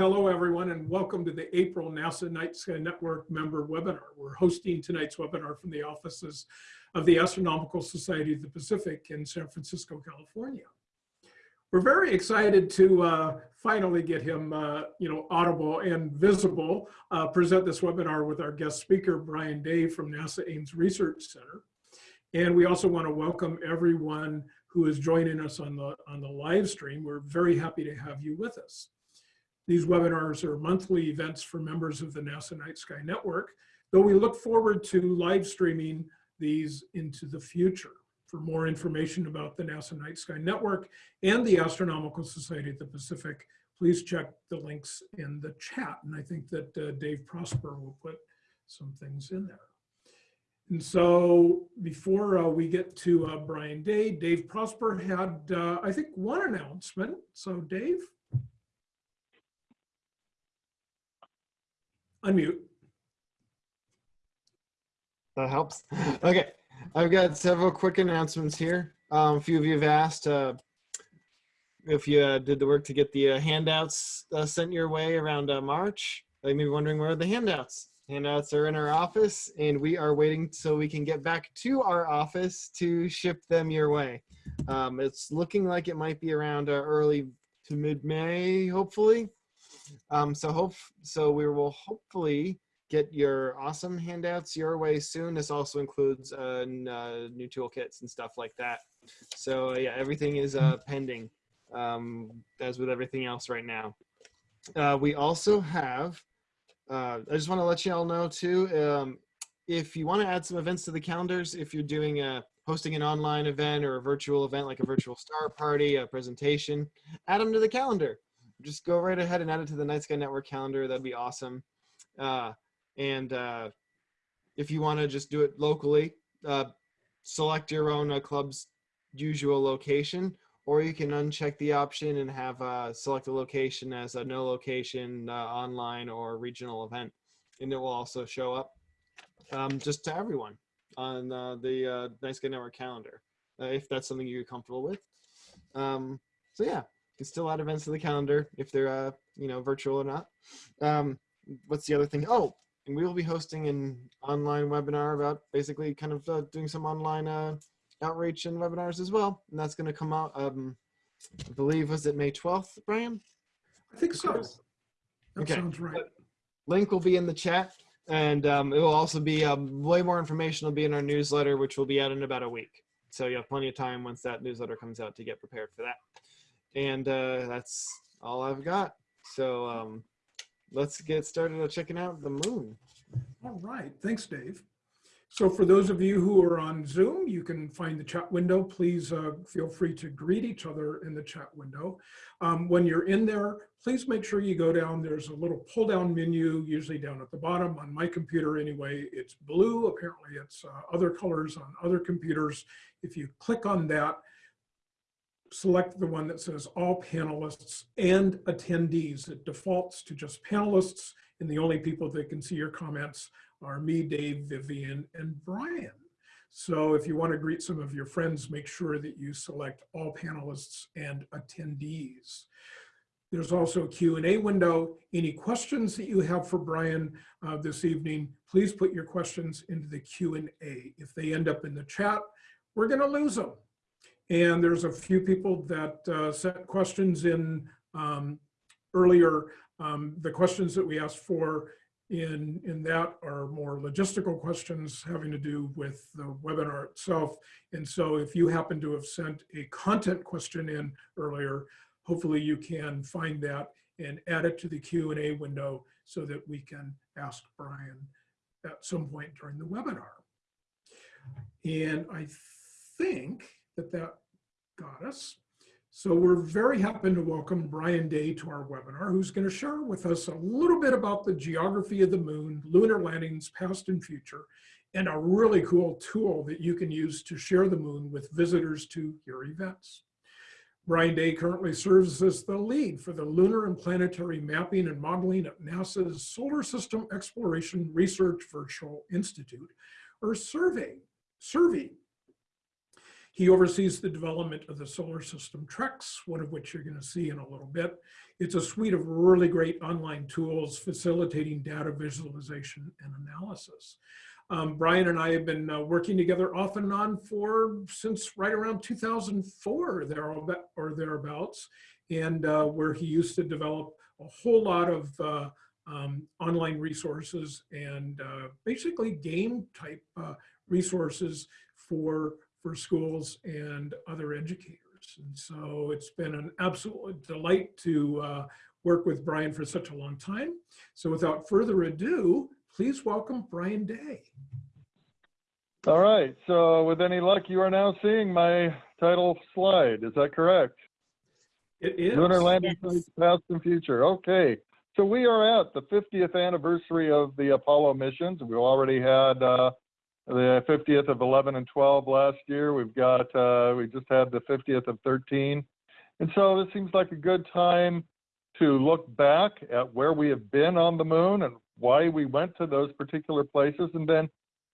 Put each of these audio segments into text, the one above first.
hello everyone and welcome to the April NASA Night Sky Network member webinar. We're hosting tonight's webinar from the offices of the Astronomical Society of the Pacific in San Francisco, California. We're very excited to uh, finally get him, uh, you know, audible and visible, uh, present this webinar with our guest speaker, Brian Day from NASA Ames Research Center. And we also want to welcome everyone who is joining us on the, on the live stream. We're very happy to have you with us. These webinars are monthly events for members of the NASA Night Sky Network, though we look forward to live streaming these into the future. For more information about the NASA Night Sky Network and the Astronomical Society of the Pacific, please check the links in the chat. And I think that uh, Dave Prosper will put some things in there. And so before uh, we get to uh, Brian Day, Dave Prosper had, uh, I think, one announcement. So Dave? Unmute. That helps. Okay, I've got several quick announcements here. Um, a few of you have asked uh, if you uh, did the work to get the uh, handouts uh, sent your way around uh, March. You may be wondering where are the handouts? Handouts are in our office and we are waiting so we can get back to our office to ship them your way. Um, it's looking like it might be around uh, early to mid-May, hopefully. Um, so hope so we will hopefully get your awesome handouts your way soon. This also includes uh, uh, new toolkits and stuff like that. So yeah, everything is uh, pending um, as with everything else right now. Uh, we also have, uh, I just want to let you all know too, um, if you want to add some events to the calendars, if you're doing a hosting an online event or a virtual event like a virtual star party, a presentation, add them to the calendar. Just go right ahead and add it to the Night Sky Network calendar. That'd be awesome. Uh, and uh, if you want to just do it locally, uh, select your own uh, club's usual location, or you can uncheck the option and have uh, select a location as a no location uh, online or regional event. And it will also show up um, just to everyone on the Night Sky Network calendar, if that's something you're comfortable with. Um, so yeah, can still add events to the calendar if they're, uh, you know, virtual or not. Um, what's the other thing? Oh, and we will be hosting an online webinar about basically kind of uh, doing some online uh, outreach and webinars as well. And that's going to come out, um, I believe, was it May 12th, Brian? I think so. That Okay. sounds right. Link will be in the chat. And um, it will also be um, way more information will be in our newsletter, which will be out in about a week. So you have plenty of time once that newsletter comes out to get prepared for that. And uh, that's all I've got. So um, let's get started on checking out the moon. All right, thanks, Dave. So for those of you who are on Zoom, you can find the chat window. Please uh, feel free to greet each other in the chat window. Um, when you're in there, please make sure you go down. There's a little pull down menu, usually down at the bottom. On my computer anyway, it's blue. Apparently it's uh, other colors on other computers. If you click on that, select the one that says all panelists and attendees. It defaults to just panelists and the only people that can see your comments are me, Dave, Vivian, and Brian. So if you want to greet some of your friends, make sure that you select all panelists and attendees. There's also a Q&A window. Any questions that you have for Brian uh, this evening, please put your questions into the Q&A. If they end up in the chat, we're going to lose them. And there's a few people that uh, sent questions in um, earlier. Um, the questions that we asked for in, in that are more logistical questions having to do with the webinar itself. And so if you happen to have sent a content question in earlier, hopefully you can find that and add it to the Q&A window so that we can ask Brian at some point during the webinar. And I think that that us. So we're very happy to welcome Brian Day to our webinar, who's going to share with us a little bit about the geography of the moon, lunar landings, past and future, and a really cool tool that you can use to share the moon with visitors to your events. Brian Day currently serves as the lead for the Lunar and Planetary Mapping and Modeling at NASA's Solar System Exploration Research Virtual Institute, or SSERVI. SSERVI He oversees the development of the solar system Treks, one of which you're going to see in a little bit. It's a suite of really great online tools facilitating data visualization and analysis. Um, Brian and I have been uh, working together off and on for since right around 2004 there or thereabouts, and uh, where he used to develop a whole lot of uh, um, online resources and uh, basically game type uh, resources for for schools and other educators. And so it's been an absolute delight to uh, work with Brian for such a long time. So without further ado, please welcome Brian Day. All right, so with any luck, you are now seeing my title slide. Is that correct? It is. Lunar landing sites, past and future. Okay, so we are at the 50th anniversary of the Apollo missions. We've already had uh, the 50th of 11 and 12 last year. We've got, uh, we just had the 50th of 13. And so this seems like a good time to look back at where we have been on the moon and why we went to those particular places, and then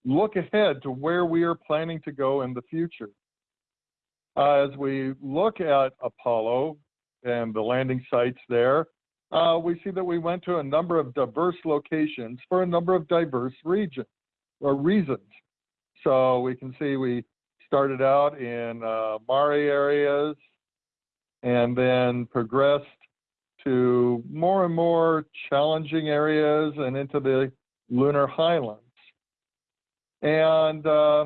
look ahead to where we are planning to go in the future. Uh, as we look at Apollo and the landing sites there, uh, we see that we went to a number of diverse locations for a number of diverse regions or reasons. So we can see we started out in uh, Mare areas and then progressed to more and more challenging areas and into the lunar highlands. And uh,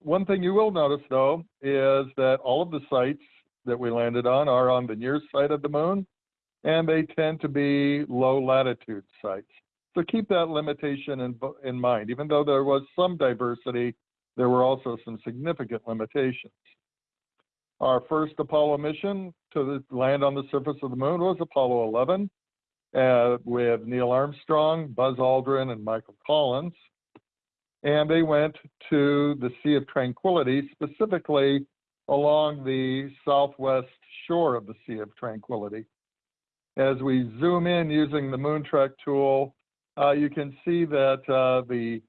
one thing you will notice though is that all of the sites that we landed on are on the near side of the moon and they tend to be low latitude sites. So keep that limitation in, in mind. Even though there was some diversity, there were also some significant limitations. Our first Apollo mission to land on the surface of the moon was Apollo 11 uh, with Neil Armstrong, Buzz Aldrin, and Michael Collins. And they went to the Sea of Tranquility, specifically along the southwest shore of the Sea of Tranquility. As we zoom in using the Moontrek tool, uh, you can see that uh, the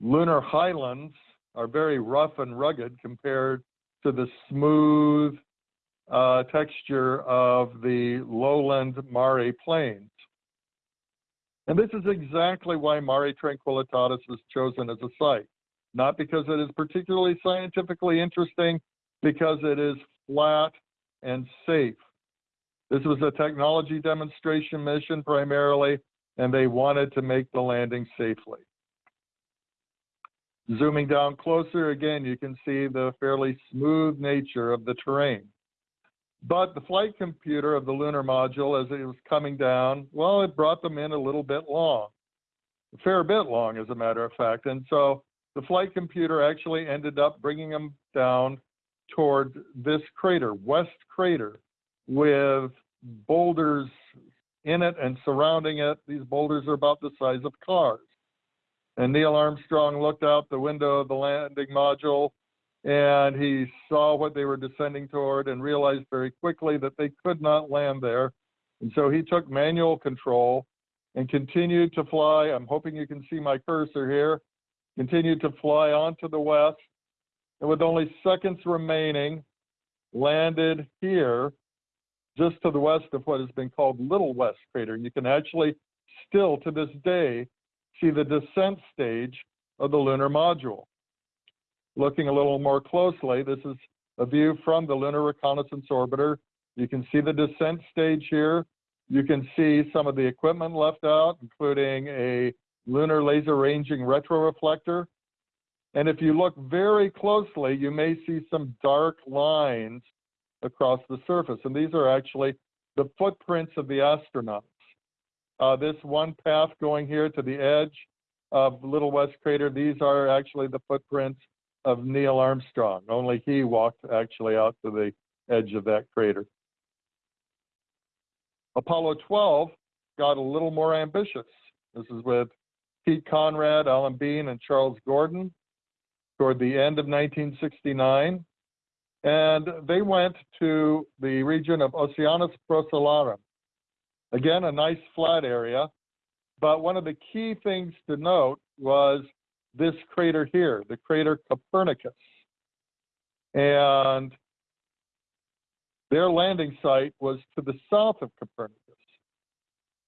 lunar highlands are very rough and rugged compared to the smooth uh, texture of the lowland Mare plains. And this is exactly why Mare Tranquillitatis was chosen as a site. Not because it is particularly scientifically interesting, because it is flat and safe. This was a technology demonstration mission primarily, and they wanted to make the landing safely. Zooming down closer, again, you can see the fairly smooth nature of the terrain. But the flight computer of the lunar module, as it was coming down, well, it brought them in a little bit long, a fair bit long, as a matter of fact. And so the flight computer actually ended up bringing them down toward this crater, West Crater, with boulders in it and surrounding it. These boulders are about the size of cars. And Neil Armstrong looked out the window of the landing module and he saw what they were descending toward and realized very quickly that they could not land there. And so he took manual control and continued to fly. I'm hoping you can see my cursor here. Continued to fly onto the west. And with only seconds remaining, landed here just to the west of what has been called Little West Crater. You can actually still to this day see the descent stage of the lunar module. Looking a little more closely, this is a view from the Lunar Reconnaissance Orbiter. You can see the descent stage here. You can see some of the equipment left out, including a lunar laser ranging retroreflector. And if you look very closely, you may see some dark lines across the surface. And these are actually the footprints of the astronauts. Uh, this one path going here to the edge of Little West Crater, these are actually the footprints of Neil Armstrong. Only he walked actually out to the edge of that crater. Apollo 12 got a little more ambitious. This is with Pete Conrad, Alan Bean, and Charles Gordon toward the end of 1969. And they went to the region of Oceanus Procellarum. Again, a nice flat area. But one of the key things to note was this crater here, the crater Copernicus. And their landing site was to the south of Copernicus.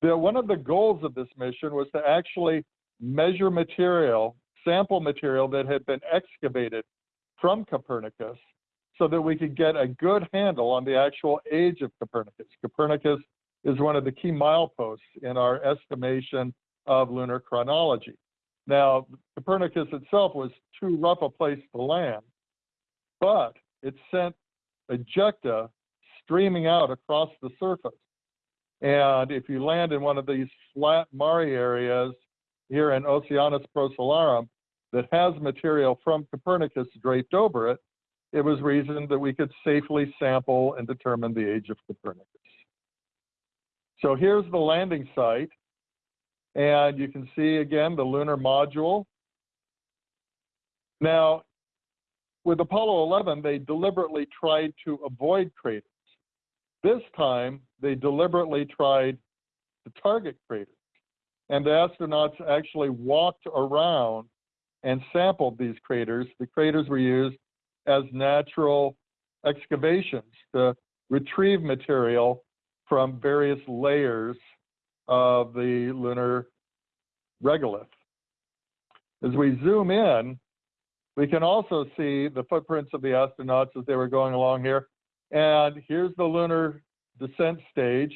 The, one of the goals of this mission was to actually measure material, sample material that had been excavated from Copernicus so that we could get a good handle on the actual age of Copernicus. Copernicus is one of the key mileposts in our estimation of lunar chronology. Now, Copernicus itself was too rough a place to land, but it sent ejecta streaming out across the surface. And if you land in one of these flat Mare areas here in Oceanus Procellarum that has material from Copernicus draped over it, it was reasoned that we could safely sample and determine the age of Copernicus. So here's the landing site. And you can see again the lunar module. Now, with Apollo 11, they deliberately tried to avoid craters. This time, they deliberately tried to target craters. And the astronauts actually walked around and sampled these craters. The craters were used as natural excavations to retrieve material from various layers of the lunar regolith. As we zoom in, we can also see the footprints of the astronauts as they were going along here. And here's the lunar descent stage.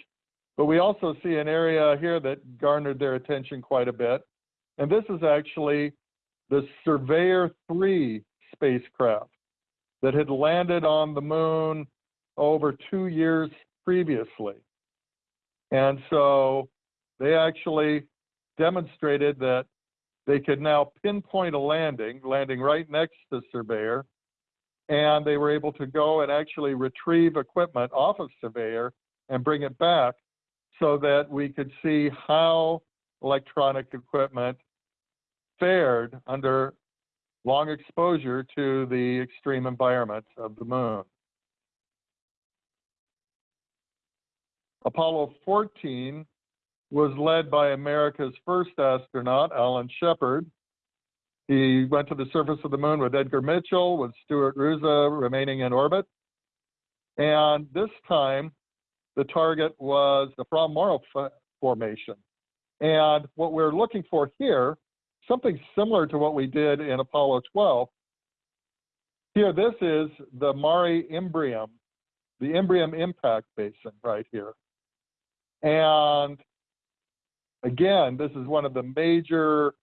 But we also see an area here that garnered their attention quite a bit. And this is actually the Surveyor 3 spacecraft that had landed on the moon over two years previously. And so they actually demonstrated that they could now pinpoint a landing, landing right next to Surveyor, and they were able to go and actually retrieve equipment off of Surveyor and bring it back so that we could see how electronic equipment fared under long exposure to the extreme environment of the moon. Apollo 14 was led by America's first astronaut, Alan Shepard. He went to the surface of the moon with Edgar Mitchell, with Stuart Roosa remaining in orbit. And this time, the target was the Fra Mauro Formation. And what we're looking for here, something similar to what we did in Apollo 12. Here, this is the Mare Imbrium, the Imbrium impact basin right here. And again, this is one of the major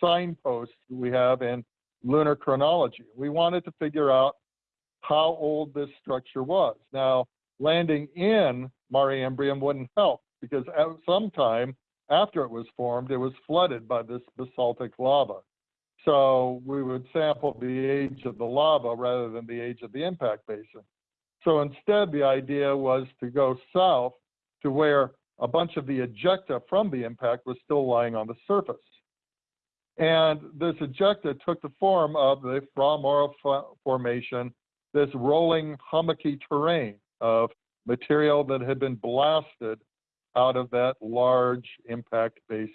signposts we have in lunar chronology. We wanted to figure out how old this structure was. Now, landing in Mare Imbrium wouldn't help because at some time after it was formed, it was flooded by this basaltic lava. So we would sample the age of the lava rather than the age of the impact basin. So instead, the idea was to go south to where a bunch of the ejecta from the impact was still lying on the surface. And this ejecta took the form of the Fra Mauro Formation, this rolling hummocky terrain of material that had been blasted out of that large impact basin.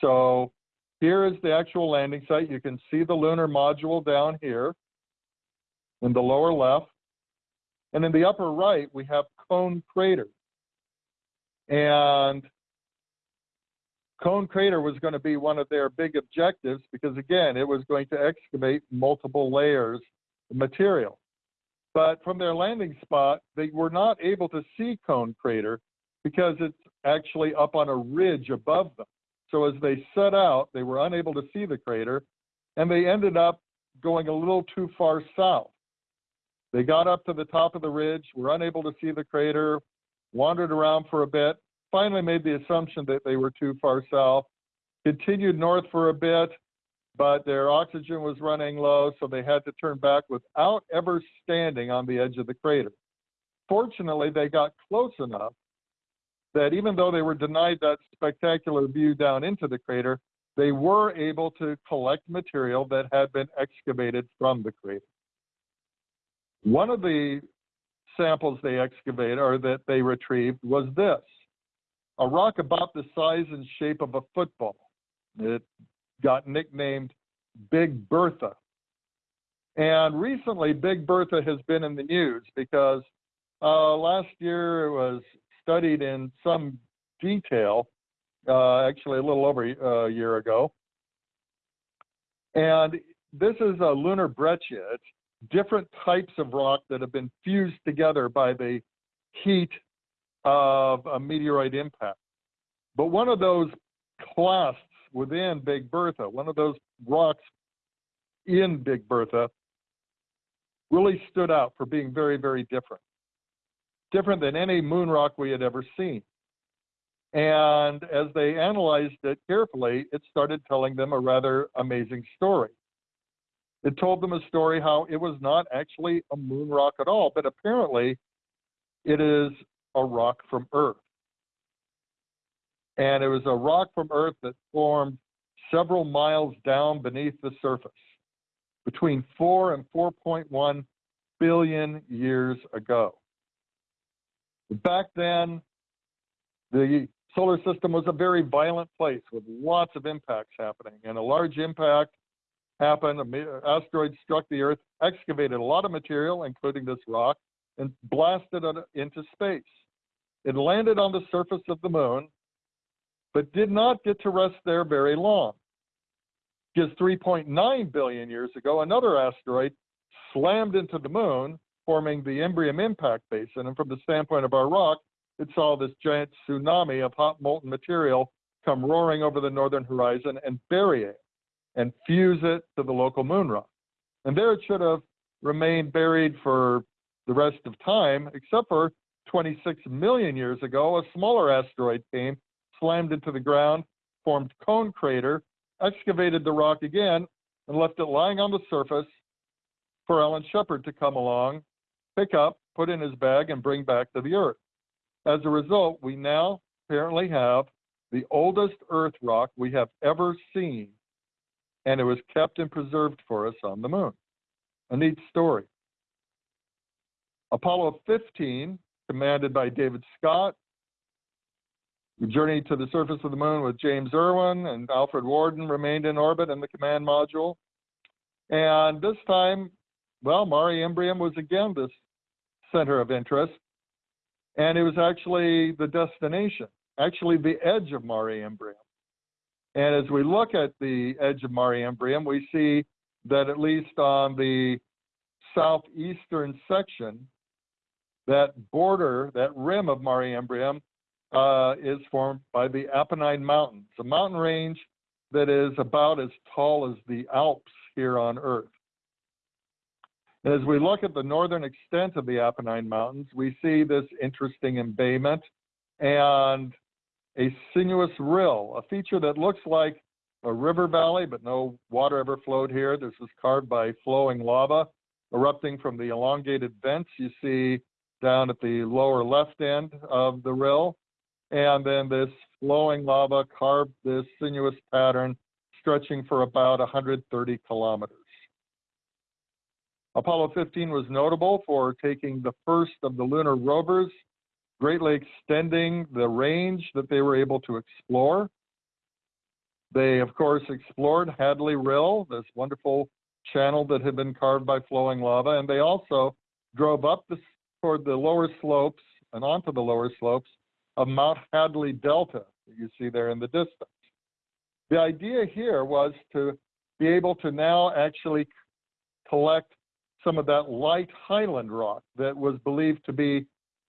So here is the actual landing site. You can see the lunar module down here in the lower left. And in the upper right, we have Cone Crater. And Cone Crater was going to be one of their big objectives because, again, it was going to excavate multiple layers of material. But from their landing spot, they were not able to see Cone Crater because it's actually up on a ridge above them. So as they set out, they were unable to see the crater, and they ended up going a little too far south. They got up to the top of the ridge, were unable to see the crater, wandered around for a bit, finally made the assumption that they were too far south, continued north for a bit, but their oxygen was running low, so they had to turn back without ever standing on the edge of the crater. Fortunately, they got close enough that even though they were denied that spectacular view down into the crater, they were able to collect material that had been excavated from the crater. One of the samples they excavated or that they retrieved was this a rock about the size and shape of a football. It got nicknamed Big Bertha. And recently, Big Bertha has been in the news because uh, last year it was studied in some detail, uh, actually a little over a year ago. And this is a lunar breccia. It's different types of rock that have been fused together by the heat of a meteorite impact. But one of those clasts within Big Bertha, one of those rocks in Big Bertha, really stood out for being very, very different. Different than any moon rock we had ever seen. And as they analyzed it carefully, it started telling them a rather amazing story. It told them a story how it was not actually a moon rock at all, but apparently it is a rock from Earth. And it was a rock from Earth that formed several miles down beneath the surface between 4 and 4.1 billion years ago. Back then, the solar system was a very violent place with lots of impacts happening. And a large impact happened, an asteroid struck the Earth, excavated a lot of material, including this rock, and blasted it into space. It landed on the surface of the moon, but did not get to rest there very long. Just 3.9 billion years ago, another asteroid slammed into the moon, forming the Imbrium impact basin. And from the standpoint of our rock, it saw this giant tsunami of hot molten material come roaring over the northern horizon and bury it and fuse it to the local moon rock. And there it should have remained buried for the rest of time, except for 26 million years ago, a smaller asteroid came, slammed into the ground, formed cone crater, excavated the rock again, and left it lying on the surface for Alan Shepard to come along, pick up, put in his bag, and bring back to the Earth. As a result, we now apparently have the oldest Earth rock we have ever seen, and it was kept and preserved for us on the moon. A neat story. Apollo 15, commanded by David Scott, journeyed to the surface of the moon with James Irwin and Alfred Worden remained in orbit in the command module. And this time, well, Mare Imbrium was again this center of interest. And it was actually the destination, actually the edge of Mare Imbrium. And as we look at the edge of Mare Imbrium, we see that at least on the southeastern section, that border, that rim of Mare Imbrium uh, is formed by the Apennine Mountains, a mountain range that is about as tall as the Alps here on Earth. As we look at the northern extent of the Apennine Mountains, we see this interesting embayment and a sinuous rill, a feature that looks like a river valley, but no water ever flowed here. This was carved by flowing lava erupting from the elongated vents you see down at the lower left end of the rill. And then this flowing lava carved this sinuous pattern stretching for about 130 kilometers. Apollo 15 was notable for taking the first of the lunar rovers, greatly extending the range that they were able to explore. They, of course, explored Hadley Rill, this wonderful channel that had been carved by flowing lava, and they also drove up the, toward the lower slopes and onto the lower slopes of Mount Hadley Delta that you see there in the distance. The idea here was to be able to now actually collect some of that light highland rock that was believed to be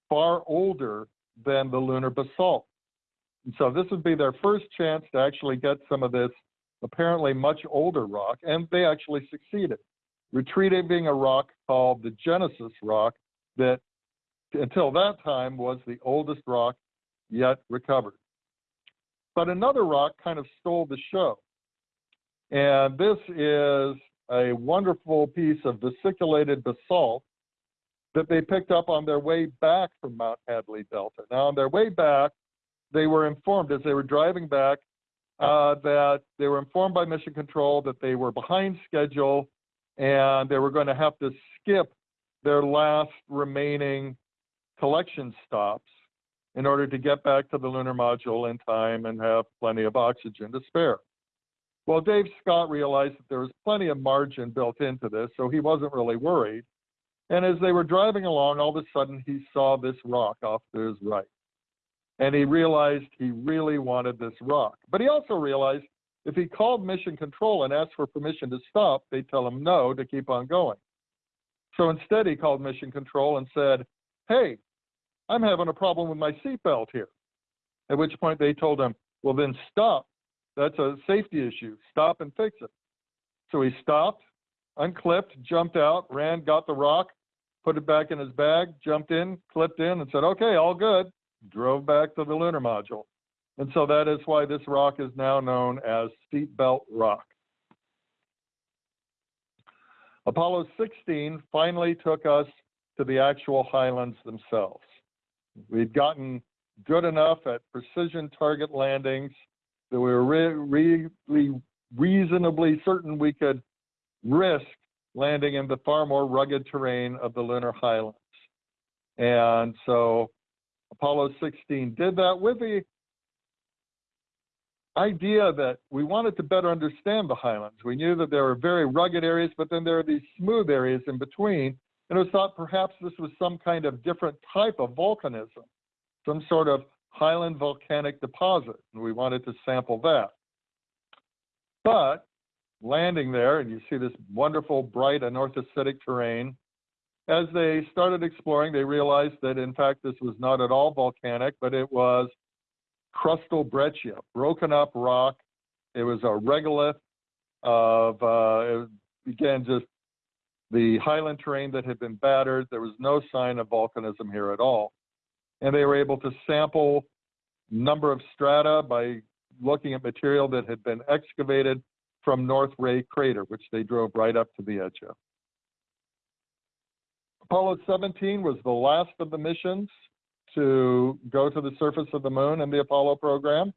far older than the lunar basalt. And so this would be their first chance to actually get some of this apparently much older rock, and they actually succeeded, retrieving a rock called the Genesis rock that until that time was the oldest rock yet recovered. But another rock kind of stole the show. And this is a wonderful piece of vesiculated basalt that they picked up on their way back from Mount Hadley Delta. Now, on their way back, they were informed as they were driving back uh, that they were informed by Mission Control that they were behind schedule and they were going to have to skip their last remaining collection stops in order to get back to the lunar module in time and have plenty of oxygen to spare. Well, Dave Scott realized that there was plenty of margin built into this, so he wasn't really worried. And as they were driving along, all of a sudden he saw this rock off to his right. And he realized he really wanted this rock. But he also realized if he called mission control and asked for permission to stop, they'd tell him no to keep on going. So instead, he called mission control and said, Hey, I'm having a problem with my seatbelt here. At which point they told him, Well, then stop. That's a safety issue. Stop and fix it. So he stopped, unclipped, jumped out, ran, got the rock, put it back in his bag, jumped in, clipped in, and said, Okay, all good. Drove back to the lunar module. And so that is why this rock is now known as Seatbelt Rock. Apollo 16 finally took us to the actual highlands themselves. We'd gotten good enough at precision target landings that we were re really reasonably certain we could risk landing in the far more rugged terrain of the lunar highlands. And so Apollo 16 did that with the idea that we wanted to better understand the highlands. We knew that there were very rugged areas, but then there are these smooth areas in between. And it was thought perhaps this was some kind of different type of volcanism, some sort of highland volcanic deposit. And we wanted to sample that. But landing there, and you see this wonderful, bright, anorthositic terrain, as they started exploring, they realized that in fact this was not at all volcanic, but it was crustal breccia, broken up rock. It was a regolith of, uh, again, just the highland terrain that had been battered. There was no sign of volcanism here at all. And they were able to sample number of strata by looking at material that had been excavated from North Ray crater, which they drove right up to the edge of. Apollo 17 was the last of the missions to go to the surface of the moon in the Apollo program.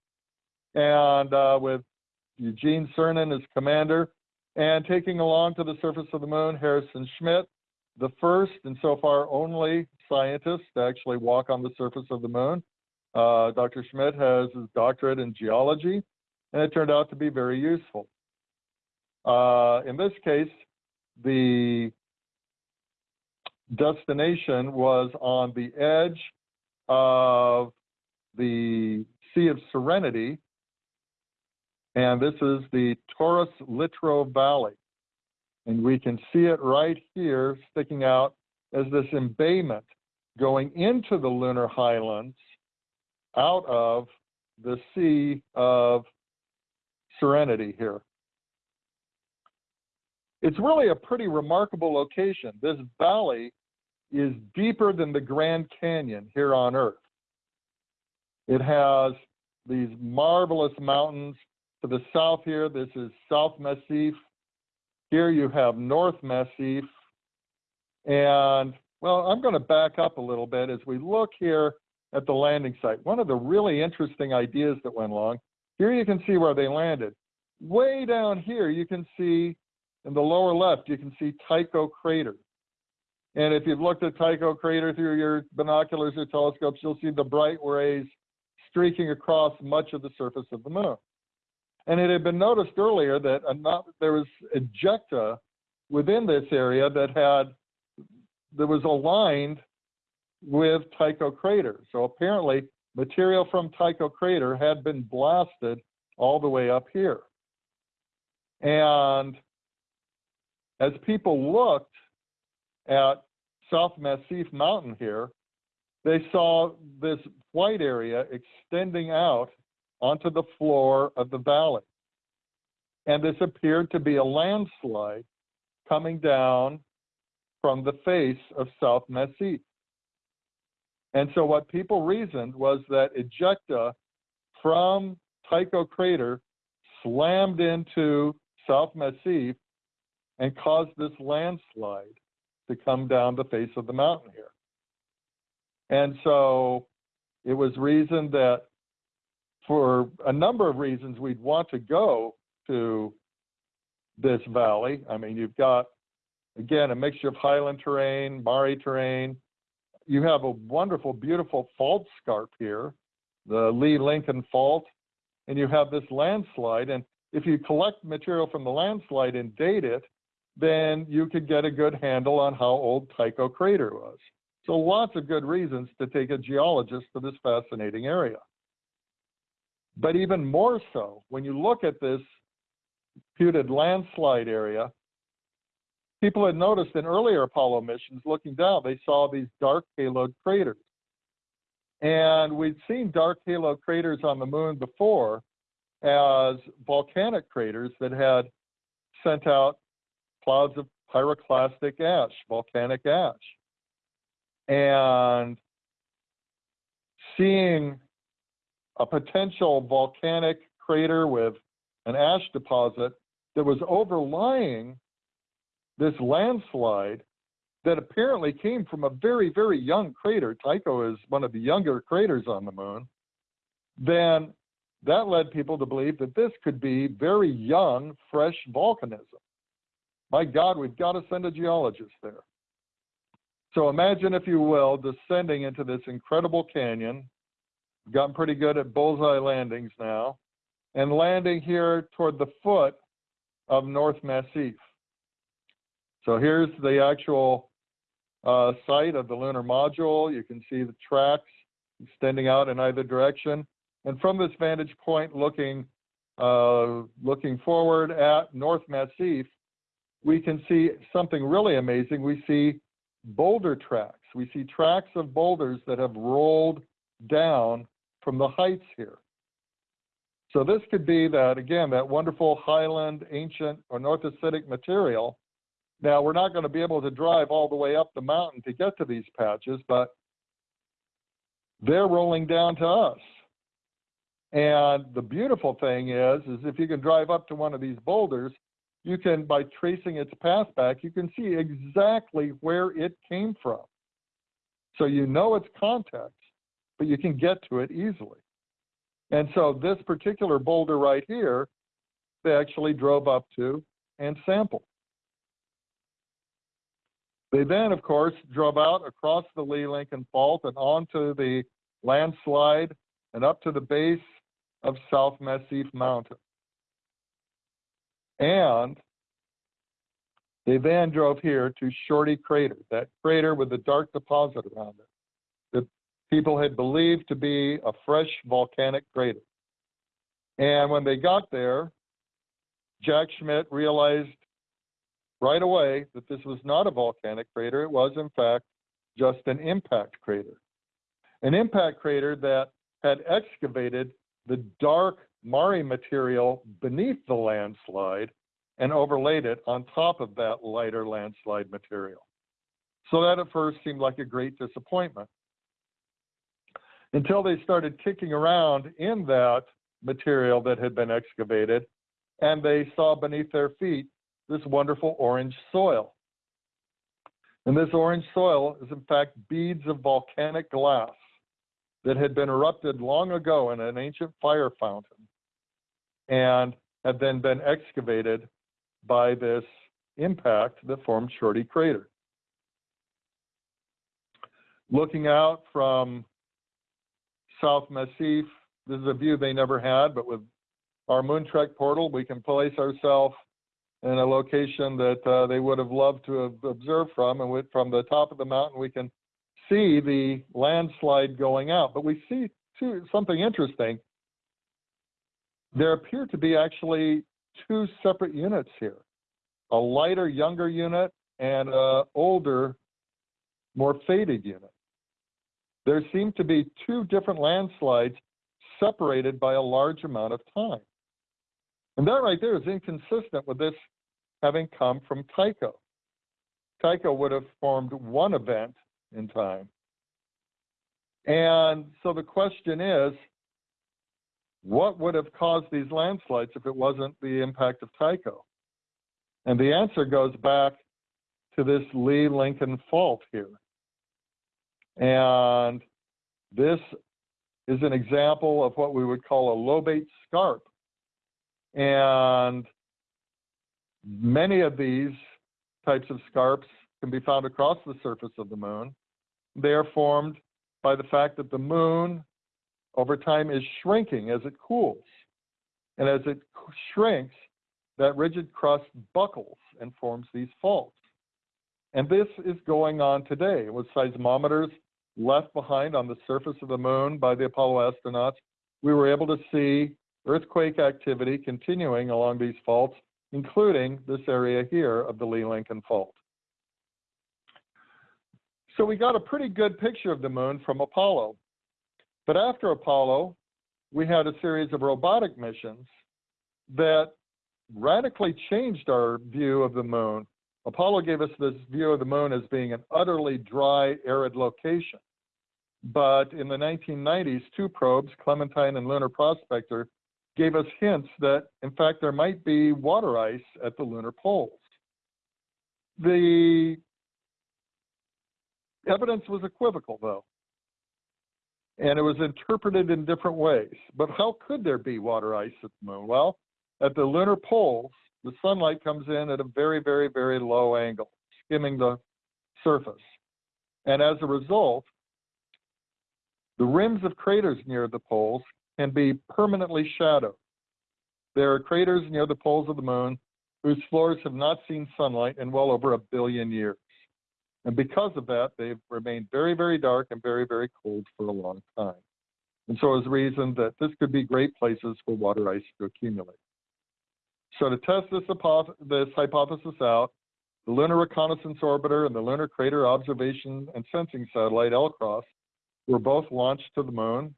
And uh, with Eugene Cernan as commander, and taking along to the surface of the moon Harrison Schmitt, the first and so far only scientist to actually walk on the surface of the moon. Uh, Dr. Schmitt has his doctorate in geology, and it turned out to be very useful. Uh, in this case, the destination was on the edge of the Sea of Serenity, and this is the Taurus Littrow Valley. And we can see it right here sticking out as this embayment going into the lunar highlands out of the Sea of Serenity here. It's really a pretty remarkable location. This valley is deeper than the Grand Canyon here on Earth. It has these marvelous mountains to the south here. This is South Massif. Here you have North Massif. And well, I'm going to back up a little bit as we look here at the landing site. One of the really interesting ideas that went along, here you can see where they landed. Way down here, you can see in the lower left, you can see Tycho crater. And if you've looked at Tycho crater through your binoculars or telescopes, you'll see the bright rays streaking across much of the surface of the moon. And it had been noticed earlier that there was ejecta within this area that had that was aligned with Tycho crater. So apparently material from Tycho crater had been blasted all the way up here. And as people looked at South Massif Mountain here, they saw this white area extending out onto the floor of the valley. And this appeared to be a landslide coming down from the face of South Massif. And so what people reasoned was that ejecta from Tycho crater slammed into South Massif and caused this landslide to come down the face of the mountain here. And so it was reasoned that for a number of reasons we'd want to go to this valley. I mean, you've got, again, a mixture of highland terrain, Mare terrain. You have a wonderful, beautiful fault scarp here, the Lee Lincoln Fault, and you have this landslide. And if you collect material from the landslide and date it, then you could get a good handle on how old Tycho crater was. So lots of good reasons to take a geologist to this fascinating area. But even more so, when you look at this reputed landslide area, people had noticed in earlier Apollo missions looking down, they saw these dark haloed craters. And we'd seen dark halo craters on the moon before as volcanic craters that had sent out clouds of pyroclastic ash, volcanic ash. And seeing a potential volcanic crater with an ash deposit that was overlying this landslide that apparently came from a very, very young crater. Tycho is one of the younger craters on the moon. Then that led people to believe that this could be very young, fresh volcanism. My God, we've got to send a geologist there. So imagine, if you will, descending into this incredible canyon. Gotten pretty good at bullseye landings now, and landing here toward the foot of North Massif. So here's the actual uh, site of the lunar module. You can see the tracks extending out in either direction. And from this vantage point, looking uh, looking forward at North Massif, we can see something really amazing. We see boulder tracks. We see tracks of boulders that have rolled down from the heights here. So this could be that, again, that wonderful highland, ancient, anorthositic material. Now, we're not going to be able to drive all the way up the mountain to get to these patches, but they're rolling down to us. And the beautiful thing is, is if you can drive up to one of these boulders, you can, by tracing its path back, you can see exactly where it came from. So you know its context, but you can get to it easily. And so this particular boulder right here, they actually drove up to and sampled. They then, of course, drove out across the Lee Lincoln Fault and onto the landslide and up to the base of South Massif Mountain. And they then drove here to Shorty Crater, that crater with the dark deposit around it people had believed to be a fresh volcanic crater. And when they got there, Jack Schmitt realized right away that this was not a volcanic crater. It was, in fact, just an impact crater. An impact crater that had excavated the dark Mare material beneath the landslide and overlaid it on top of that lighter landslide material. So that at first seemed like a great disappointment. Until they started kicking around in that material that had been excavated and they saw beneath their feet this wonderful orange soil. And this orange soil is in fact beads of volcanic glass that had been erupted long ago in an ancient fire fountain and had then been excavated by this impact that formed Shorty Crater. Looking out from South Massif, this is a view they never had, but with our Moontrek portal, we can place ourselves in a location that uh, they would have loved to have observed from. And with, from the top of the mountain, we can see the landslide going out. But we see something interesting. There appear to be actually two separate units here, a lighter, younger unit and an older, more faded unit. There seem to be two different landslides separated by a large amount of time. And that right there is inconsistent with this having come from Tycho. Tycho would have formed one event in time. And so the question is, what would have caused these landslides if it wasn't the impact of Tycho? And the answer goes back to this Lee Lincoln fault here. And this is an example of what we would call a lobate scarp. And many of these types of scarps can be found across the surface of the moon. They are formed by the fact that the moon over time is shrinking as it cools. And as it shrinks, that rigid crust buckles and forms these faults. And this is going on today with seismometers left behind on the surface of the moon by the Apollo astronauts. We were able to see earthquake activity continuing along these faults, including this area here of the Lee Lincoln Fault. So we got a pretty good picture of the moon from Apollo. But after Apollo, we had a series of robotic missions that radically changed our view of the moon. Apollo gave us this view of the moon as being an utterly dry, arid location. But in the 1990s, two probes, Clementine and Lunar Prospector, gave us hints that, in fact, there might be water ice at the lunar poles. The evidence was equivocal, though, and it was interpreted in different ways. But how could there be water ice at the moon? Well, at the lunar poles, the sunlight comes in at a very, very, very low angle, skimming the surface. And as a result, the rims of craters near the poles can be permanently shadowed. There are craters near the poles of the moon whose floors have not seen sunlight in well over a billion years. And because of that, they've remained very, very dark and very, very cold for a long time. And so is the reason that this could be great places for water ice to accumulate. So to test this, this hypothesis out, the Lunar Reconnaissance Orbiter and the Lunar Crater Observation and Sensing Satellite, LCROSS, were both launched to the moon.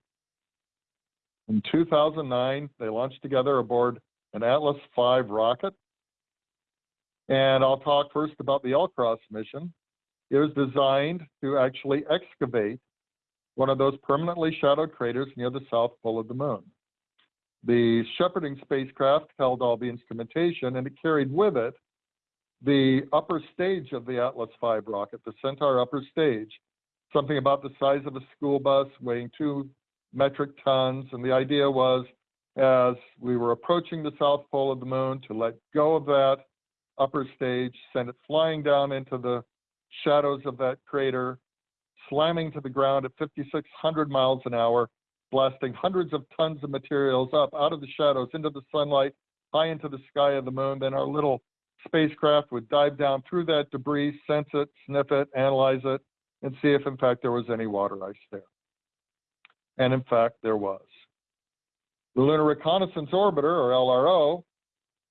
In 2009, they launched together aboard an Atlas V rocket. And I'll talk first about the LCROSS mission. It was designed to actually excavate one of those permanently shadowed craters near the south pole of the moon. The shepherding spacecraft held all the instrumentation and it carried with it the upper stage of the Atlas V rocket, the Centaur upper stage, something about the size of a school bus weighing two metric tons. And the idea was as we were approaching the south pole of the moon to let go of that upper stage, send it flying down into the shadows of that crater, slamming to the ground at 5,600 miles an hour, blasting hundreds of tons of materials up out of the shadows into the sunlight, high into the sky of the moon. Then our little spacecraft would dive down through that debris, sense it, sniff it, analyze it, and see if in fact there was any water ice there. And in fact, there was. The Lunar Reconnaissance Orbiter, or LRO,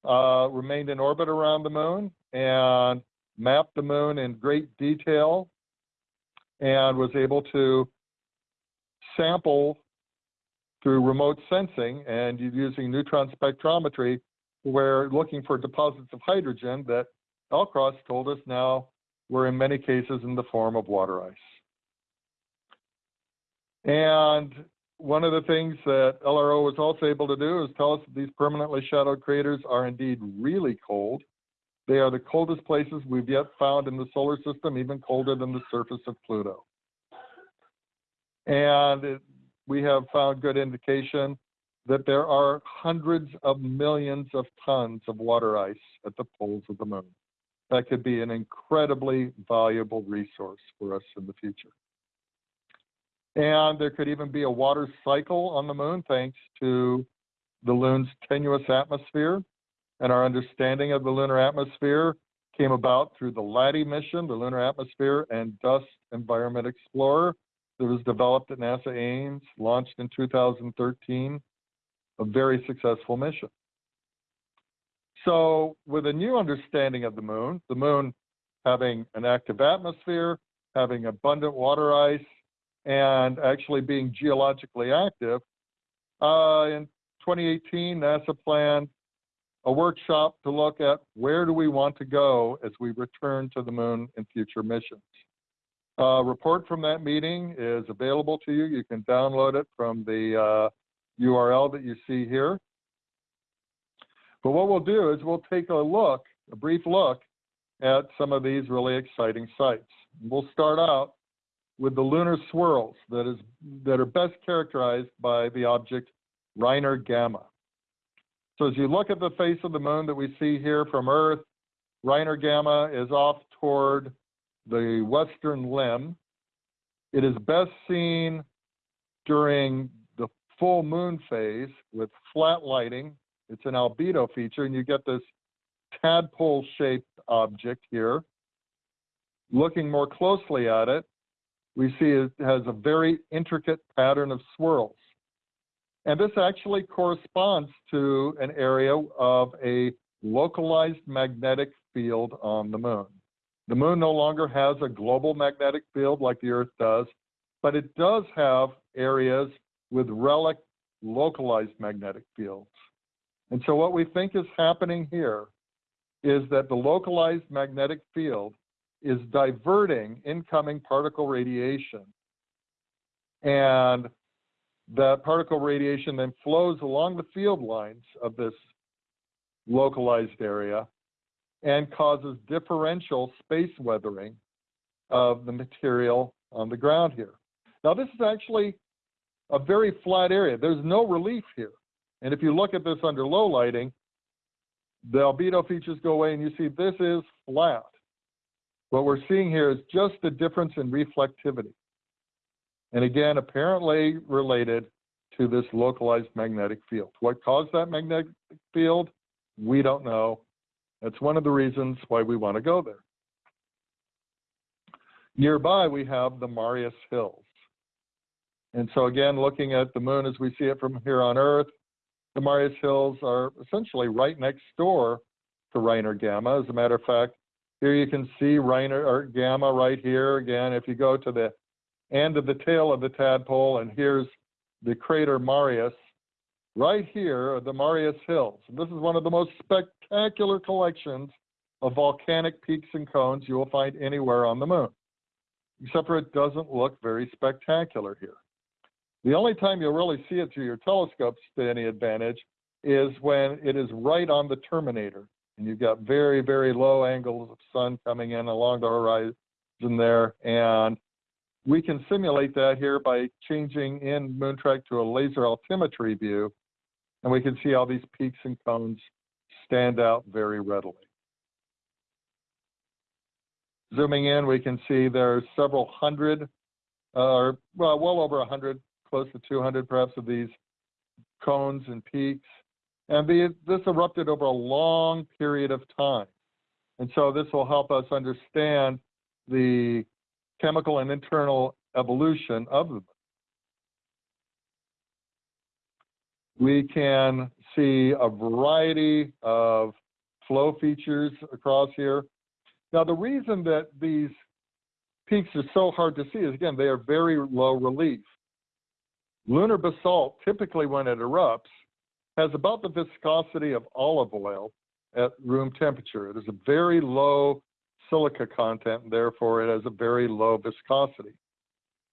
uh, remained in orbit around the moon and mapped the moon in great detail and was able to sample through remote sensing and using neutron spectrometry we're looking for deposits of hydrogen that LCROSS told us now were in many cases in the form of water ice. And one of the things that LRO was also able to do is tell us that these permanently shadowed craters are indeed really cold. They are the coldest places we've yet found in the solar system, even colder than the surface of Pluto. And we have found good indication that there are hundreds of millions of tons of water ice at the poles of the moon. That could be an incredibly valuable resource for us in the future. And there could even be a water cycle on the moon thanks to the moon's tenuous atmosphere. And our understanding of the lunar atmosphere came about through the LADEE mission, the Lunar Atmosphere and Dust Environment Explorer, that was developed at NASA Ames, launched in 2013, a very successful mission. So with a new understanding of the moon, the moon having an active atmosphere, having abundant water ice, and actually being geologically active, uh, in 2018, NASA planned a workshop to look at where do we want to go as we return to the moon in future missions. A report from that meeting is available to you. You can download it from the uh, URL that you see here. But what we'll do is we'll take a look, a brief look at some of these really exciting sites. We'll start out with the lunar swirls that is that are best characterized by the object Reiner Gamma. So as you look at the face of the moon that we see here from Earth, Reiner Gamma is off toward the western limb. It is best seen during the full moon phase with flat lighting It's an albedo feature, and you get this tadpole-shaped object here. Looking more closely at it, we see it has a very intricate pattern of swirls. And this actually corresponds to an area of a localized magnetic field on the moon. The moon no longer has a global magnetic field like the Earth does, but it does have areas with relic localized magnetic fields. And so what we think is happening here is that the localized magnetic field is diverting incoming particle radiation. And that particle radiation then flows along the field lines of this localized area and causes differential space weathering of the material on the ground here. Now, this is actually a very flat area. There's no relief here. And if you look at this under low lighting, the albedo features go away and you see this is flat. What we're seeing here is just a difference in reflectivity. And again, apparently related to this localized magnetic field. What caused that magnetic field? We don't know. That's one of the reasons why we want to go there. Nearby, we have the Marius Hills. And so again, looking at the moon as we see it from here on Earth, the Marius Hills are essentially right next door to Reiner Gamma. As a matter of fact, here you can see Reiner or Gamma right here. Again, if you go to the end of the tail of the tadpole, and here's the crater Marius, right here are the Marius Hills. And this is one of the most spectacular collections of volcanic peaks and cones you will find anywhere on the moon, except for it doesn't look very spectacular here. The only time you'll really see it through your telescopes to any advantage is when it is right on the terminator and you've got very, very low angles of sun coming in along the horizon there. And we can simulate that here by changing in Moontrek to a laser altimetry view. And we can see how these peaks and cones stand out very readily. Zooming in, we can see there are several hundred, uh, or well, well over a hundred close to 200 perhaps of these cones and peaks. And the, this erupted over a long period of time. And so this will help us understand the chemical and internal evolution of them. We can see a variety of flow features across here. Now, the reason that these peaks are so hard to see is, again, they are very low relief. Lunar basalt, typically when it erupts, has about the viscosity of olive oil at room temperature. It is a very low silica content, and therefore it has a very low viscosity.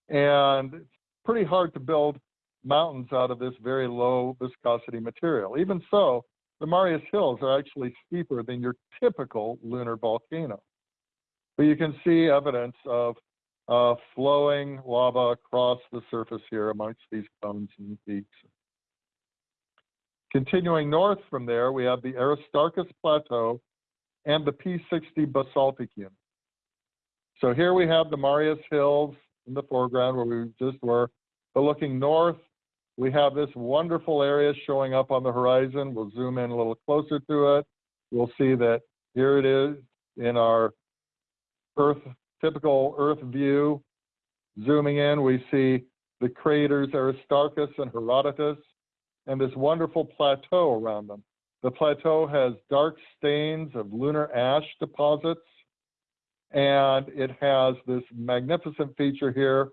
And it's pretty hard to build mountains out of this very low viscosity material. Even so, the Marius Hills are actually steeper than your typical lunar volcano. But you can see evidence of uh, flowing lava across the surface here amongst these cones and peaks. Continuing north from there, we have the Aristarchus Plateau and the P60 basaltic unit. So here we have the Marius Hills in the foreground where we just were, but looking north, we have this wonderful area showing up on the horizon. We'll zoom in a little closer to it. We'll see that here it is in our Earth typical Earth view. Zooming in, we see the craters Aristarchus and Herodotus, and this wonderful plateau around them. The plateau has dark stains of lunar ash deposits, and it has this magnificent feature here,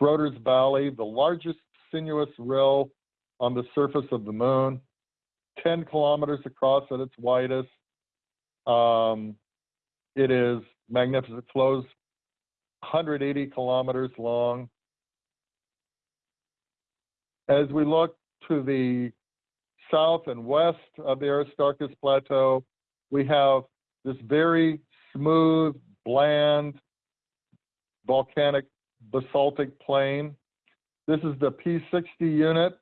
Schröter's Valley, the largest sinuous rill on the surface of the moon, 10 kilometers across at its widest. Um, it is magnificent. It Flows 180 kilometers long. As we look to the south and west of the Aristarchus Plateau, we have this very smooth, bland, volcanic basaltic plain. This is the P60 unit,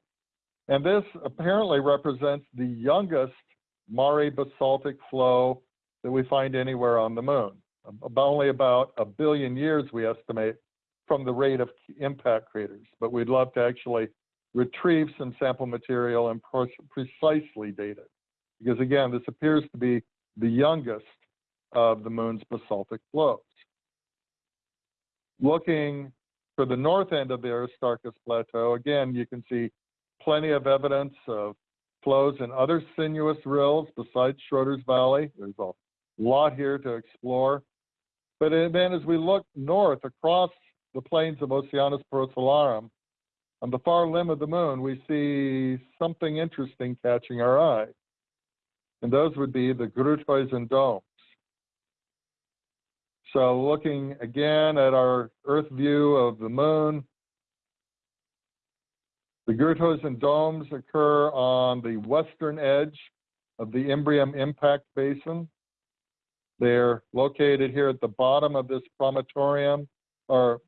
and this apparently represents the youngest Mare basaltic flow that we find anywhere on the moon about only about a billion years, we estimate, from the rate of impact craters. But we'd love to actually retrieve some sample material and pre- precisely date it. Because again, this appears to be the youngest of the moon's basaltic flows. Looking for the north end of the Aristarchus Plateau, again, you can see plenty of evidence of flows in other sinuous rills besides Schröter's Valley. There's a lot here to explore. But then as we look north across the plains of Oceanus Procellarum, on the far limb of the moon, we see something interesting catching our eye. And those would be the Gruithuisen domes. So looking again at our Earth view of the moon, the and domes occur on the western edge of the Imbrium impact basin. They're located here at the bottom of this promontorium or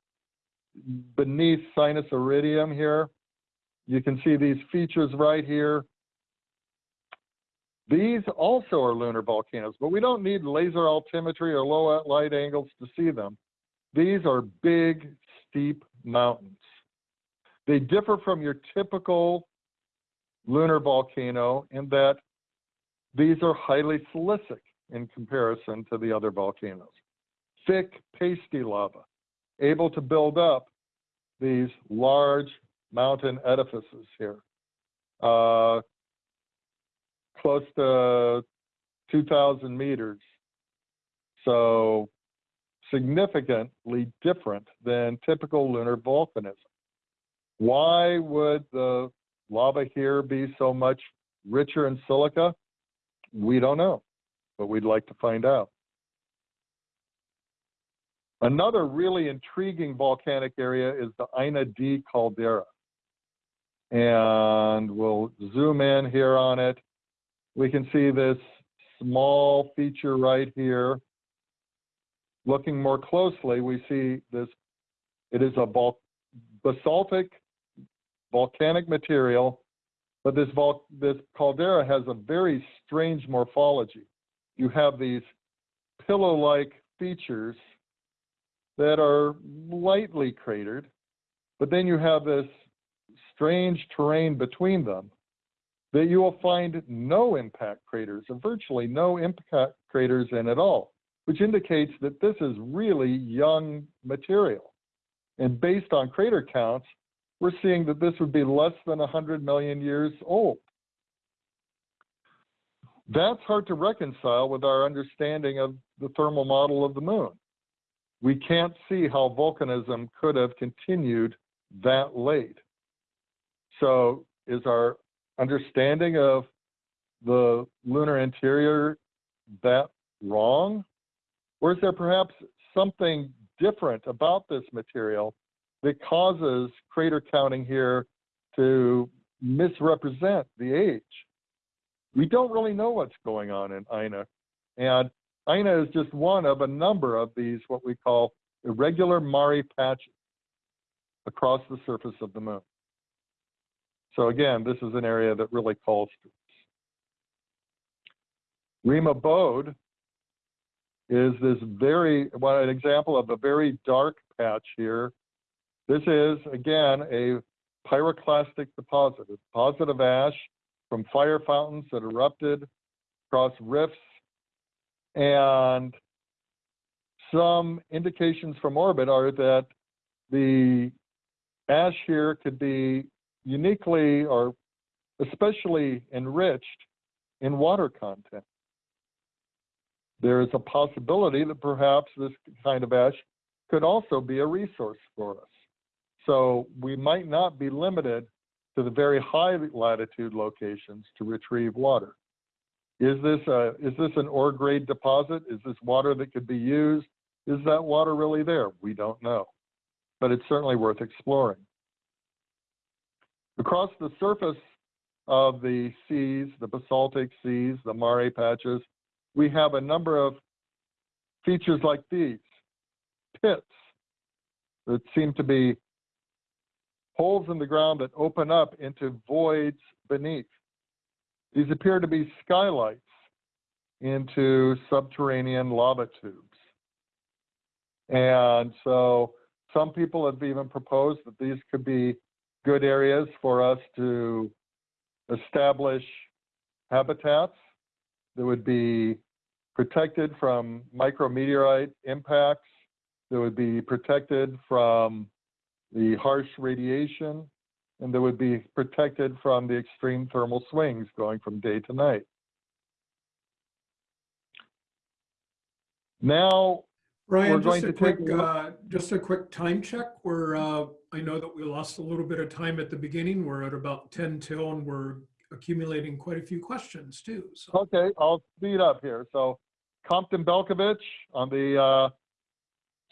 beneath Sinus Iridium here. You can see these features right here. These also are lunar volcanoes, but we don't need laser altimetry or low light angles to see them. These are big, steep mountains. They differ from your typical lunar volcano in that these are highly silicic in comparison to the other volcanoes. Thick, pasty lava, able to build up these large mountain edifices here. Uh, close to 2,000 meters. So significantly different than typical lunar volcanism. Why would the lava here be so much richer in silica? We don't know, but we'd like to find out. Another really intriguing volcanic area is the Ina D caldera. And we'll zoom in here on it. We can see this small feature right here. Looking more closely, we see this, it is a basaltic volcanic material, but this, this caldera has a very strange morphology. You have these pillow-like features that are lightly cratered, but then you have this strange terrain between them that you will find no impact craters, or virtually no impact craters in at all, which indicates that this is really young material. And based on crater counts, we're seeing that this would be less than 100 million years old. That's hard to reconcile with our understanding of the thermal model of the moon. We can't see how volcanism could have continued that late. So is our understanding of the lunar interior that wrong? Or is there perhaps something different about this material that causes crater counting here to misrepresent the age? We don't really know what's going on in Ina. And Ina is just one of a number of these, what we call irregular Mare patches across the surface of the moon. So again, this is an area that really calls to us. Rima Bode is this very, well, an example of a very dark patch here. This is, again, a pyroclastic deposit, a deposit of ash from fire fountains that erupted across rifts and some indications from orbit are that the ash here could be uniquely or especially enriched in water content. There is a possibility that perhaps this kind of ash could also be a resource for us. So we might not be limited to the very high latitude locations to retrieve water. Is this, a, is this an ore grade deposit? Is this water that could be used? Is that water really there? We don't know, but it's certainly worth exploring. Across the surface of the seas, the basaltic seas, the mare patches, we have a number of features like these, pits that seem to be holes in the ground that open up into voids beneath. These appear to be skylights into subterranean lava tubes. And so some people have even proposed that these could be good areas for us to establish habitats that would be protected from micrometeorite impacts, that would be protected from the harsh radiation, and that would be protected from the extreme thermal swings going from day to night. Now, going just a take quick, a uh, just a quick time check. We're, uh, I know that we lost a little bit of time at the beginning. We're at about 10 till and we're accumulating quite a few questions too. So, Okay, I'll speed up here. So Compton Belkovich on the, uh,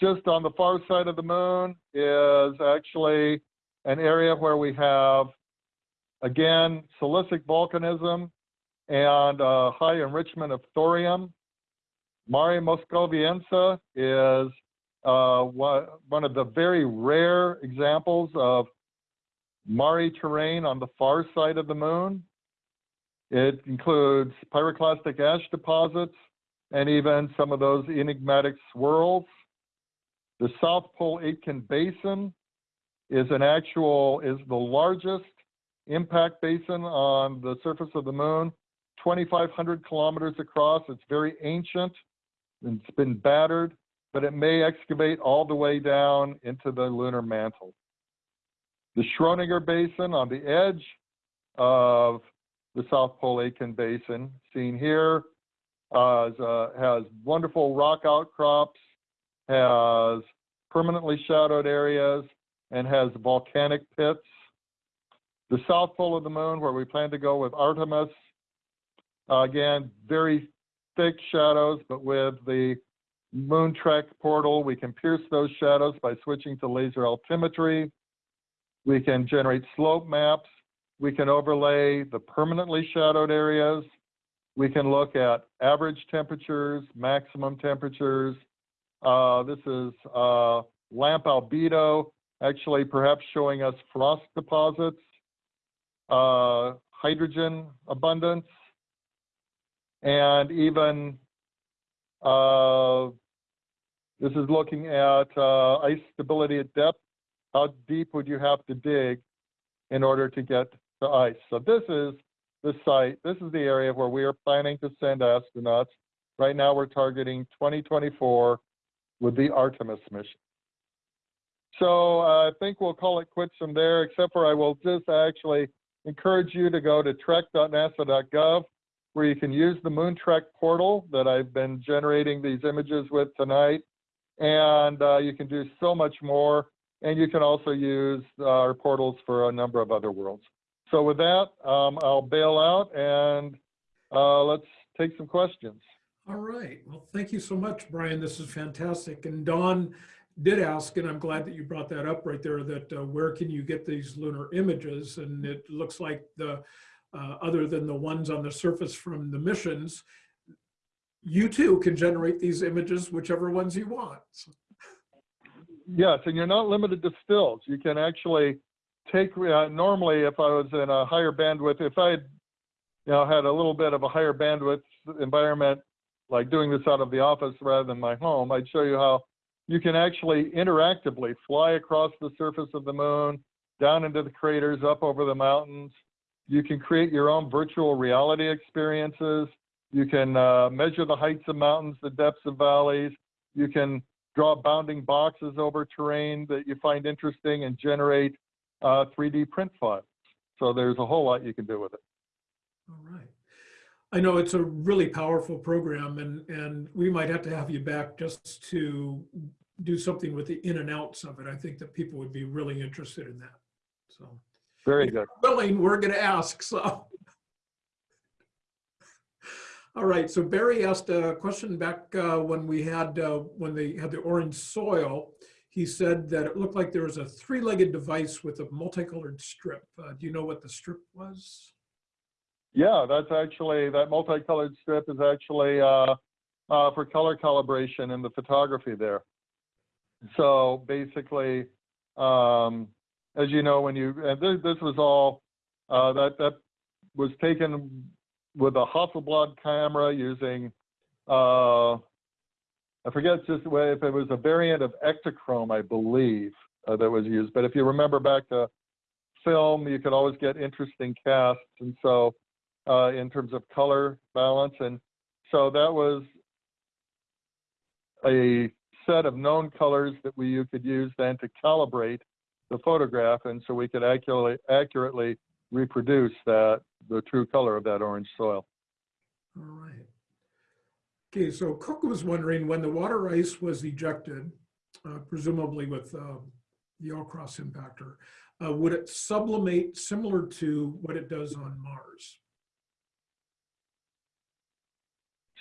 just on the far side of the moon is actually an area where we have, again, silicic volcanism and uh, high enrichment of thorium. Mare Moscoviense is uh, one of the very rare examples of Mare terrain on the far side of the moon. It includes pyroclastic ash deposits and even some of those enigmatic swirls. The South Pole Aitken Basin is an actual, is the largest impact basin on the surface of the moon, 2,500 kilometers across. It's very ancient. It's been battered, but it may excavate all the way down into the lunar mantle. The Schrodinger Basin on the edge of the South Pole Aitken Basin, seen here, uh, uh, has wonderful rock outcrops, has permanently shadowed areas, and has volcanic pits. The South Pole of the Moon, where we plan to go with Artemis, uh, again, very thick shadows, but with the Moon Trek portal, we can pierce those shadows by switching to laser altimetry. We can generate slope maps. We can overlay the permanently shadowed areas. We can look at average temperatures, maximum temperatures. Uh, this is uh, LAMP albedo, actually perhaps showing us frost deposits, uh, hydrogen abundance, and even uh, this is looking at uh, ice stability at depth. How deep would you have to dig in order to get to ice? So this is the site. This is the area where we are planning to send astronauts. Right now, we're targeting 2024 with the Artemis mission. So uh, I think we'll call it quits from there, except for I will just actually encourage you to go to trek.nasa.gov where you can use the Moontrek portal that I've been generating these images with tonight. And uh, you can do so much more. And you can also use our portals for a number of other worlds. So with that, um, I'll bail out and uh, let's take some questions. all right. Well, thank you so much, Brian. This is fantastic. And Don did ask, and I'm glad that you brought that up right there, that uh, where can you get these lunar images? And it looks like the, uh, other than the ones on the surface from the missions, you too can generate these images, whichever ones you want. Yes, and you're not limited to stills. You can actually take, uh, normally if I was in a higher bandwidth, if I had, you know, had a little bit of a higher bandwidth environment, like doing this out of the office rather than my home, I'd show you how you can actually interactively fly across the surface of the moon, down into the craters, up over the mountains. You can create your own virtual reality experiences. You can uh, measure the heights of mountains, the depths of valleys. You can draw bounding boxes over terrain that you find interesting and generate uh, 3D print files. So there's a whole lot you can do with it. All right. I know it's a really powerful program and, and we might have to have you back just to do something with the in and outs of it. I think that people would be really interested in that. So Very good. willing, we're going to ask, so. All right, so Barry asked a question back uh, when we had, uh, when they had the orange soil. He said that it looked like there was a three-legged device with a multicolored strip. Uh, Do you know what the strip was? Yeah, that's actually, that multicolored strip is actually uh, uh, for color calibration in the photography there. So basically, um, as you know, when you, and this, this was all, uh, that, that was taken with a Hasselblad camera using, uh, I forget just if it was a variant of Ektachrome, I believe, uh, that was used. But if you remember back to film, you could always get interesting casts. And so, uh, in terms of color balance, and so that was a set of known colors that we you could use then to calibrate the photograph, and so we could accurately accurately reproduce that the true color of that orange soil. All right. Okay, so Cook was wondering when the water ice was ejected, uh, presumably with uh, the LCROSS impactor, uh, would it sublimate similar to what it does on Mars?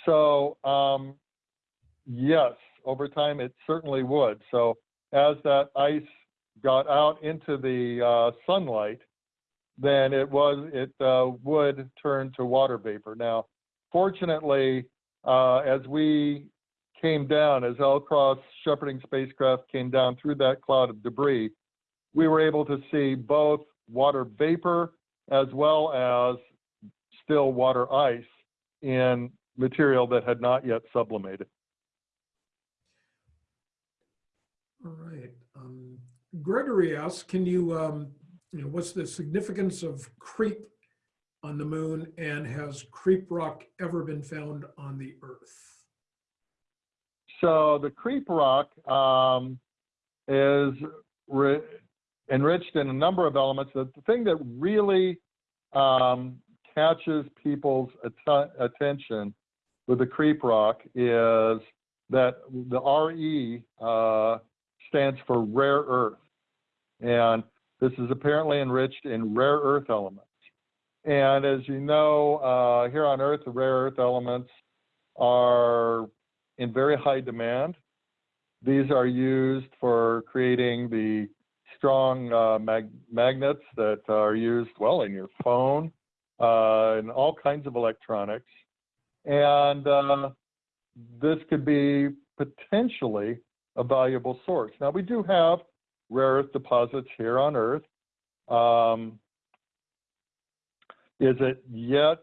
So, um, yes, over time it certainly would. So, as that ice got out into the uh, sunlight, then it was it uh, would turn to water vapor. Now, fortunately, uh, as we came down, as LCROSS shepherding spacecraft came down through that cloud of debris, we were able to see both water vapor as well as still water ice in material that had not yet sublimated. All right. Um, Gregory asks, can you, um, you know, what's the significance of KREEP on the moon and has KREEP rock ever been found on the Earth? So the KREEP rock um, is enriched in a number of elements. The, thing that really um, catches people's att- attention with the KREEP rock is that the RE uh, stands for rare earth. And this is apparently enriched in rare earth elements. And as you know, uh, here on Earth, the rare earth elements are in very high demand. These are used for creating the strong uh, mag- magnets that are used, well, in your phone, uh, and all kinds of electronics. And uh, this could be potentially a valuable source. Now, we do have rare earth deposits here on Earth. Um, is it yet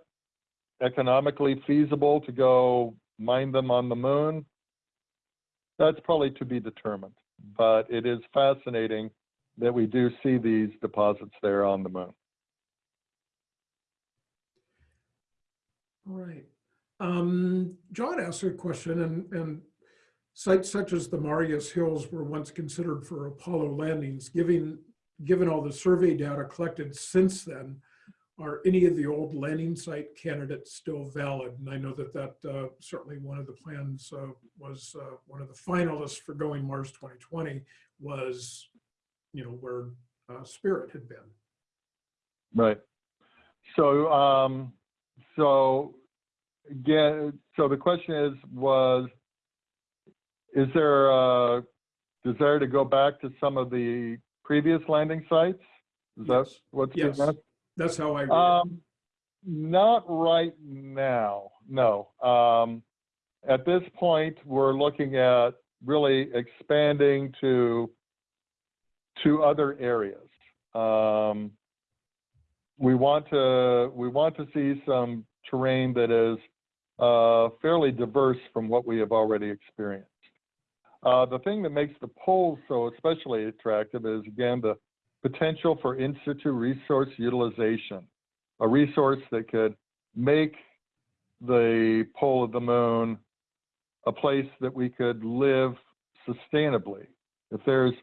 economically feasible to go mine them on the moon? That's probably to be determined, but it is fascinating that we do see these deposits there on the moon. All right. Um, John asked a question and, and sites such as the Marius Hills were once considered for Apollo landings. Given, given all the survey data collected since then, are any of the old landing site candidates still valid? And I know that that uh, certainly one of the plans uh, was uh, one of the finalists for going Mars 2020 was, you know, where uh, Spirit had been. Right. So, um, so again, so the question is, was, is there a desire to go back to some of the previous landing sites? Is that Yes. what's Yes. asked? That's how I read it. Um, not right now, no. Um, at this point, we're looking at really expanding to to other areas. Um, we want to we want to see some terrain that is uh, fairly diverse from what we have already experienced. Uh, the thing that makes the poles so especially attractive is again the potential for in situ resource utilization, a resource that could make the pole of the moon a place that we could live sustainably. If there's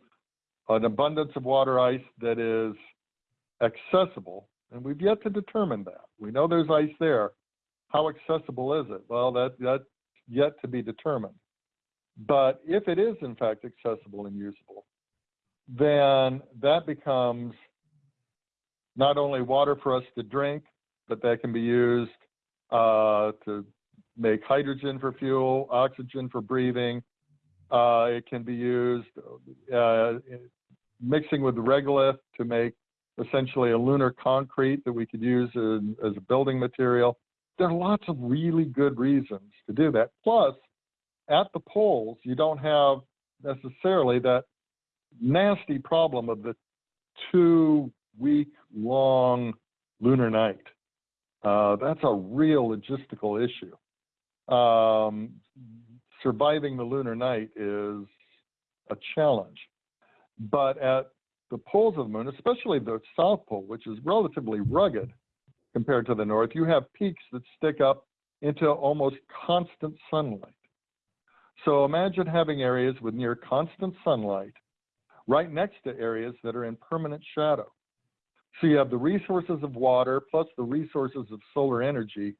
an abundance of water ice that is accessible, and we've yet to determine that. We know there's ice there. How accessible is it? Well, that, that's yet to be determined. But if it is in fact accessible and usable, then that becomes not only water for us to drink, but that can be used uh, to make hydrogen for fuel, oxygen for breathing. Uh, it can be used uh, mixing with regolith to make essentially a lunar concrete that we could use in, as a building material. There are lots of really good reasons to do that. Plus, at the poles, you don't have necessarily that nasty problem of the two week long lunar night. Uh, that's a real logistical issue. Um, surviving the lunar night is a challenge. But at the poles of the moon, especially the south pole, which is relatively rugged compared to the north, you have peaks that stick up into almost constant sunlight. So imagine having areas with near constant sunlight right next to areas that are in permanent shadow. So you have the resources of water plus the resources of solar energy.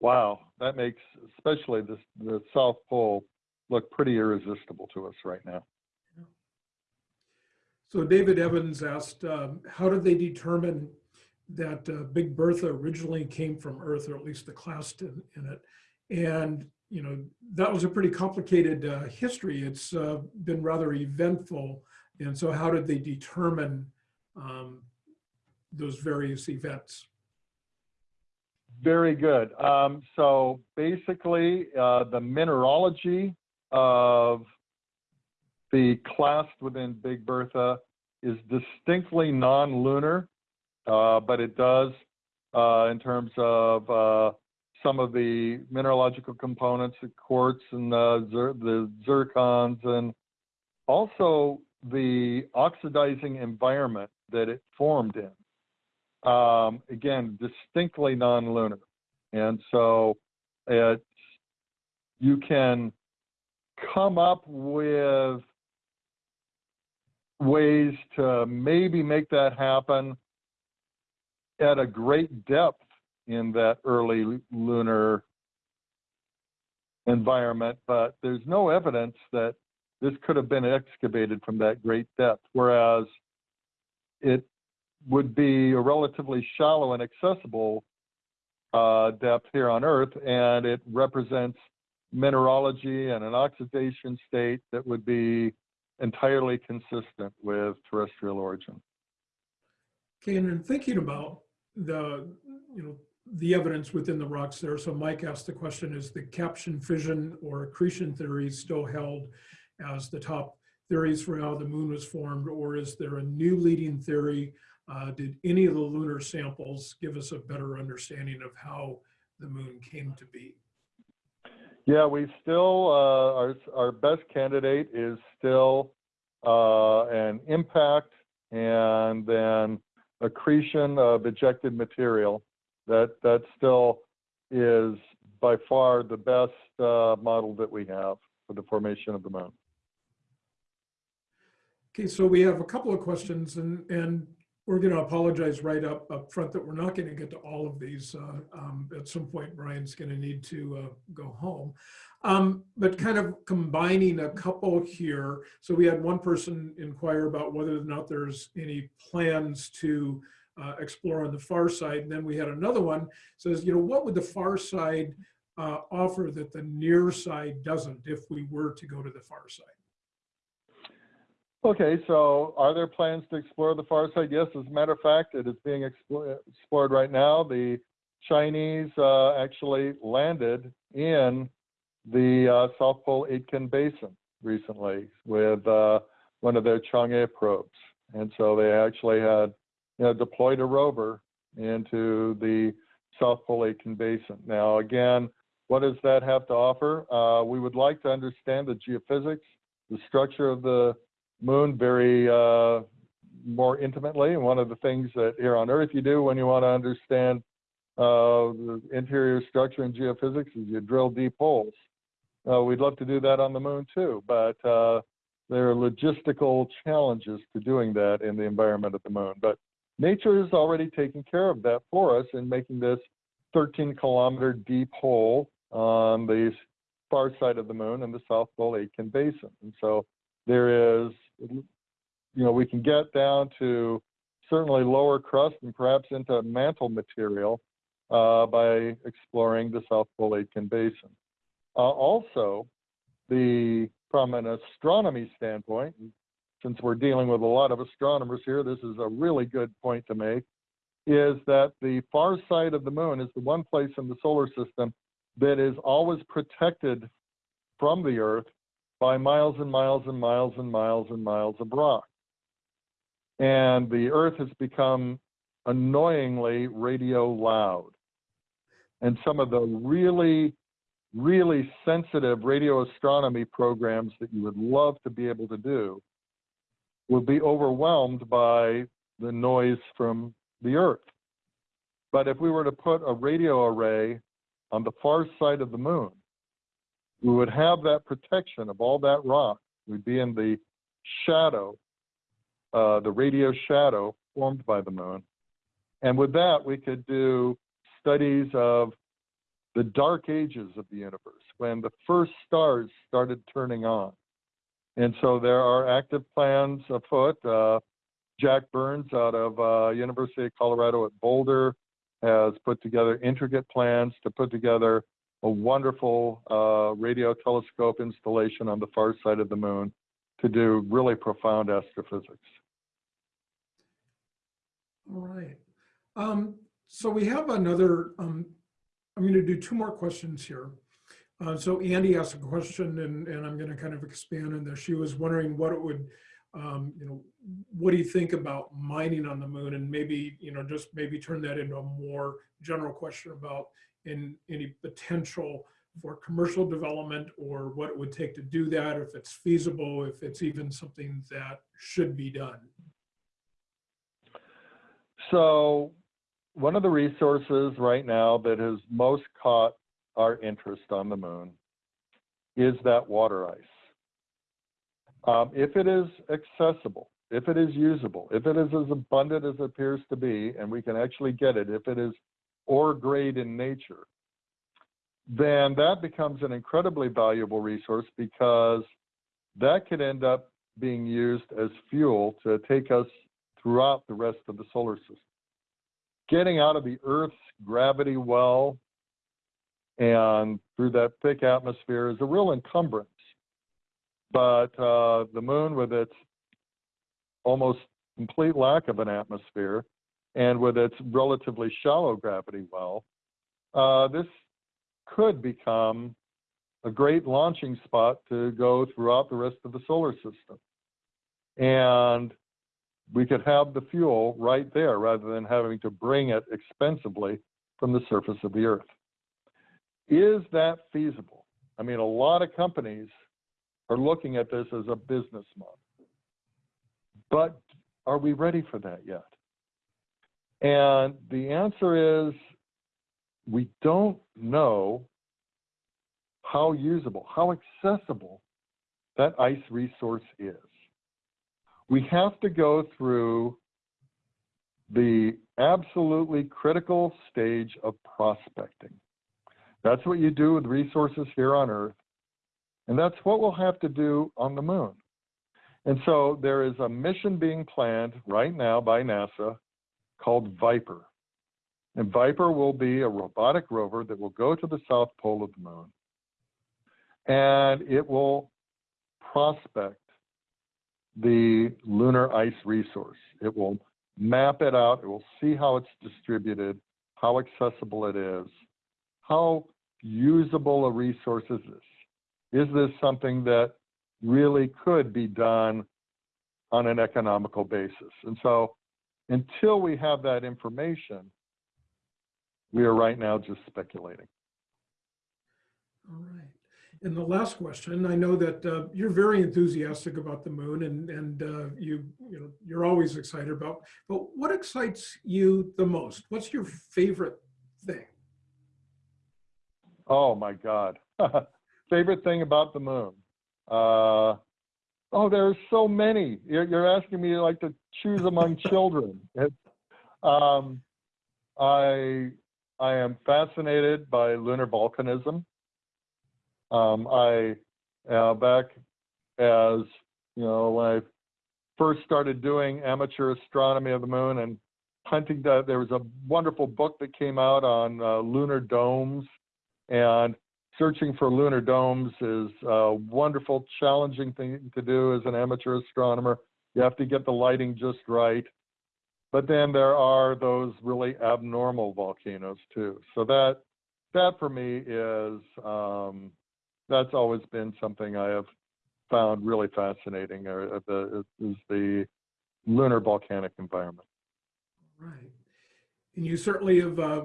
Wow, that makes especially the, the South Pole look pretty irresistible to us right now. So David Evans asked, um, how did they determine that uh, Big Bertha originally came from Earth, or at least the clast in, in it? And, you know, that was a pretty complicated uh, history. It's uh, been rather eventful. And so how did they determine um, those various events? Very good. Um, so basically, uh, the mineralogy of the clast within Big Bertha is distinctly non-lunar, uh, but it does, uh, in terms of uh, some of the mineralogical components, the quartz and the, the zircons, and also the oxidizing environment that it formed in um, again, distinctly non-lunar. And so it's, you can come up with ways to maybe make that happen at a great depth in that early lunar environment, but there's no evidence that this could have been excavated from that great depth, whereas it would be a relatively shallow and accessible uh, depth here on Earth, and it represents mineralogy and an oxidation state that would be entirely consistent with terrestrial origin. Okay, and in thinking about the, you know, the evidence within the rocks there, so Mike asked the question, is the caption fission or accretion theory still held as the top theories for how the moon was formed, or is there a new leading theory uh, did any of the lunar samples give us a better understanding of how the moon came to be? Yeah, we still, uh, our, our best candidate is still uh, an impact and then accretion of ejected material. That, that still is by far the best uh, model that we have for the formation of the moon. Okay, so we have a couple of questions and, and we're going to apologize right up, up front that we're not going to get to all of these. Uh, um, at some point, Brian's going to need to uh, go home. Um, but kind of combining a couple here. So we had one person inquire about whether or not there's any plans to uh, explore on the far side. And then we had another one says, you know, what would the far side uh, offer that the near side doesn't if we were to go to the far side? Okay, so are there plans to explore the far side? Yes, as a matter of fact, it is being explore, explored right now. The Chinese uh, actually landed in the uh, South Pole Aitken Basin recently with uh, one of their Chang'e probes. And so they actually had you know, deployed a rover into the South Pole Aitken Basin. Now, again, what does that have to offer? Uh, we would like to understand the geophysics, the structure of the moon very uh, more intimately. And one of the things that here on Earth you do when you want to understand uh, the interior structure and geophysics is you drill deep holes. Uh, we'd love to do that on the moon too, but uh, there are logistical challenges to doing that in the environment of the moon. But nature is already taking care of that for us in making this 13 kilometer deep hole on the far side of the moon in the South Pole Aitken Basin. And so there is, you know, we can get down to certainly lower crust and perhaps into mantle material uh, by exploring the South Pole Aitken Basin. Uh, also, the from an astronomy standpoint, since we're dealing with a lot of astronomers here, this is a really good point to make, is that the far side of the moon is the one place in the solar system that is always protected from the Earth by miles and miles and miles and miles and miles of rock. And the Earth has become annoyingly radio loud. And some of the really, really sensitive radio astronomy programs that you would love to be able to do would be overwhelmed by the noise from the Earth. But if we were to put a radio array on the far side of the moon, we would have that protection of all that rock. We'd be in the shadow, uh, the radio shadow formed by the moon. And with that, we could do studies of the dark ages of the universe, when the first stars started turning on. And so there are active plans afoot. Uh, Jack Burns out of uh, University of Colorado at Boulder has put together intricate plans to put together a wonderful uh, radio telescope installation on the far side of the moon to do really profound astrophysics. All right. Um, so we have another, um, I'm going to do two more questions here. Uh, so Andy asked a question and, and I'm going to kind of expand on this. She was wondering what it would, um, you know, what do you think about mining on the moon? And maybe, you know, just maybe turn that into a more general question about in any potential for commercial development or what it would take to do that, if it's feasible, if it's even something that should be done. So one of the resources right now that has most caught our interest on the moon is that water ice. Um, if it is accessible, if it is usable, if it is as abundant as it appears to be, and we can actually get it, if it is ore grade in nature, then that becomes an incredibly valuable resource because that could end up being used as fuel to take us throughout the rest of the solar system. Getting out of the Earth's gravity well and through that thick atmosphere is a real encumbrance. But uh, the moon, with its almost complete lack of an atmosphere and with its relatively shallow gravity well, uh, this could become a great launching spot to go throughout the rest of the solar system. And we could have the fuel right there rather than having to bring it expensively from the surface of the earth. Is that feasible? I mean, a lot of companies are looking at this as a business model. But are we ready for that yet? And the answer is we don't know how usable, how accessible that ice resource is. We have to go through the absolutely critical stage of prospecting. That's what you do with resources here on Earth. And that's what we'll have to do on the moon. And so there is a mission being planned right now by NASA called Viper. And Viper will be a robotic rover that will go to the south pole of the moon. And it will prospect the lunar ice resource. It will map it out. It will see how it's distributed, how accessible it is, how usable resource is this? Is this something that really could be done on an economical basis? And so until we have that information, we are right now just speculating. All right. And the last question, I know that uh, you're very enthusiastic about the moon and, and uh, you, you know, you're always excited about, but what excites you the most? What's your favorite thing? Oh my God. Favorite thing about the moon? Uh, oh, are so many. You're, you're asking me like to choose among children. It, um, I, I am fascinated by lunar volcanism. Um, I, uh, back as, you know, when I first started doing amateur astronomy of the moon and hunting, the, there was a wonderful book that came out on uh, lunar domes and searching for lunar domes is a wonderful, challenging thing to do as an amateur astronomer. You have to get the lighting just right. But then there are those really abnormal volcanoes too. So that that for me is um, that's always been something I have found really fascinating. Or the is the lunar volcanic environment. Right. And you certainly have uh,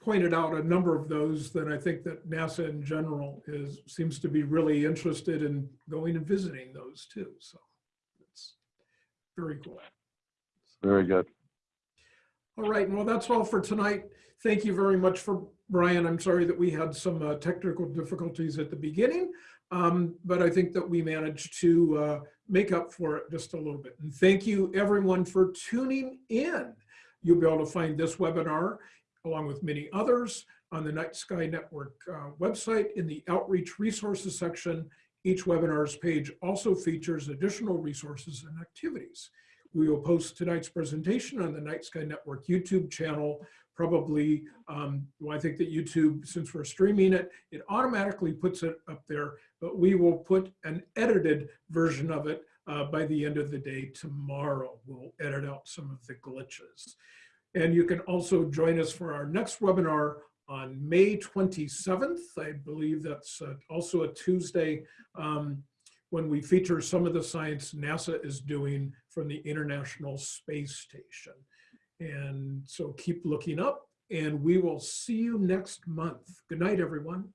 pointed out a number of those that I think that NASA in general is seems to be really interested in going and visiting those too. So it's Very cool. Very good. All right, well, that's all for tonight. Thank you very much for Brian. I'm sorry that we had some uh, technical difficulties at the beginning, um, but I think that we managed to uh, make up for it just a little bit. And thank you everyone for tuning in. You'll be able to find this webinar along with many others on the Night Sky Network uh, website in the Outreach Resources section. Each webinar's page also features additional resources and activities. We will post tonight's presentation on the Night Sky Network YouTube channel. Probably, um, well, I think that YouTube, since we're streaming it, it automatically puts it up there, but we will put an edited version of it uh, by the end of the day tomorrow. We'll edit out some of the glitches. And you can also join us for our next webinar on May 27th. I believe that's uh, also a Tuesday. Um, when we feature some of the science NASA is doing from the International Space Station. And so keep looking up and we will see you next month. Good night, everyone.